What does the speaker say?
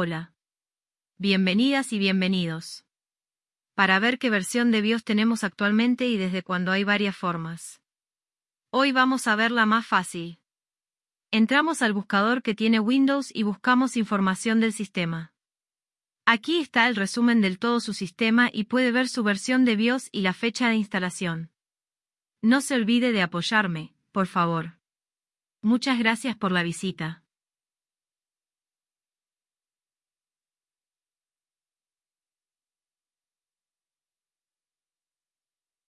Hola. Bienvenidas y bienvenidos. Para ver qué versión de BIOS tenemos actualmente y desde cuándo hay varias formas. Hoy vamos a ver la más fácil. Entramos al buscador que tiene Windows y buscamos información del sistema. Aquí está el resumen del todo su sistema y puede ver su versión de BIOS y la fecha de instalación. No se olvide de apoyarme, por favor. Muchas gracias por la visita.